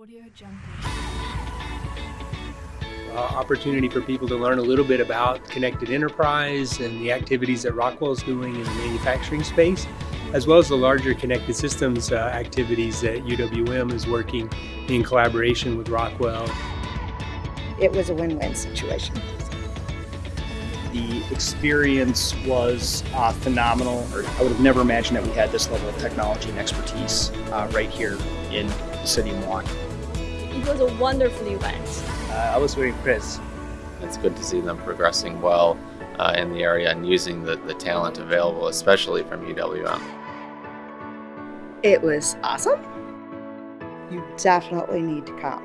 Audio Jungle. uh, opportunity for people to learn a little bit about connected enterprise and the activities that Rockwell is doing in the manufacturing space, as well as the larger connected systems uh, activities that UWM is working in collaboration with Rockwell. It was a win-win situation. The experience was uh, phenomenal. I would have never imagined that we had this level of technology and expertise uh, right here in the city of Milwaukee. It was a wonderful event. Uh, I was very impressed. It's good to see them progressing well uh, in the area and using the, the talent available, especially from UWM. It was awesome. You definitely need to come.